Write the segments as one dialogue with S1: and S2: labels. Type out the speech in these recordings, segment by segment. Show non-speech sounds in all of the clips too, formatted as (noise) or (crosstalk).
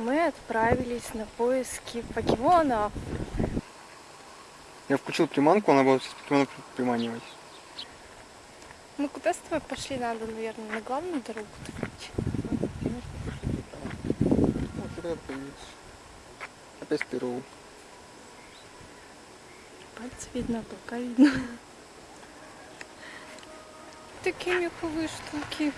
S1: мы отправились на поиски покемонов.
S2: Я включил приманку, она будет покемонов приманивать.
S1: Ну куда с тобой пошли? Надо, наверное, на главную дорогу.
S2: Опять перу.
S1: Пальцы видно, пока видно. Такие меховые штуки.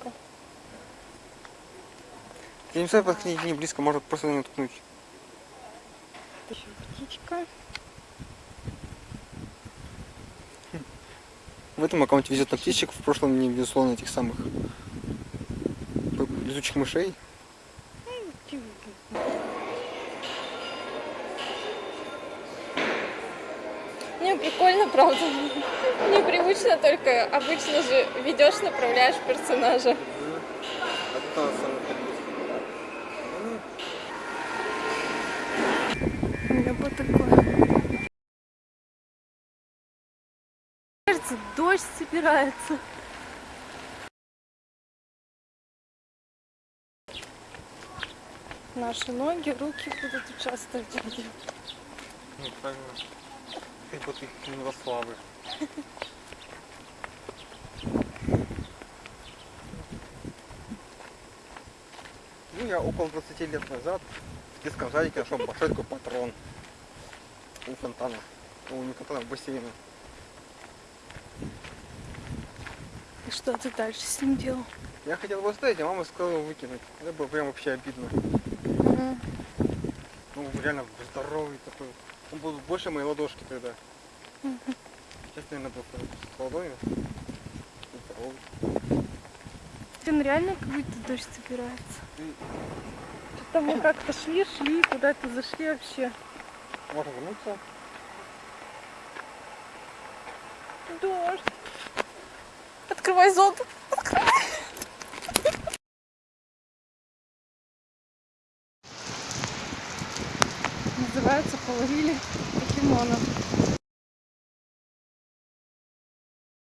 S1: Птичка.
S2: Я не знаю, подходить не близко, может просто наткнуть.
S1: Еще птичка.
S2: В этом аккаунте везет на птичек, в прошлом не везло на этих самых летучих мышей.
S1: Не, прикольно, правда. Непривычно, только обычно же ведешь, направляешь персонажа. У меня было такое. Кажется, дождь собирается. Наши ноги, руки будут участвовать в.
S2: Ну, правильно. Ты Милославы. Ну, я около 20 лет назад в детском садике нашел большой такой патрон у фонтана. Ну, не фонтана, а бассейна.
S1: И что ты дальше с ним делал?
S2: Я хотел его оставить, а мама сказала его выкинуть. Это было прям вообще обидно.
S1: Мгм.
S2: Ну, реально здоровый такой. Он был больше моей ладошки тогда. (laughs) Сейчас, наверное, был с ладони.
S1: Блин, реально как будто дождь собирается. Что-то мы как-то шли, шли, куда-то зашли вообще.
S2: можно вернуться.
S1: Дождь. Открывай зонт. Открывай. Называется половили покемонов.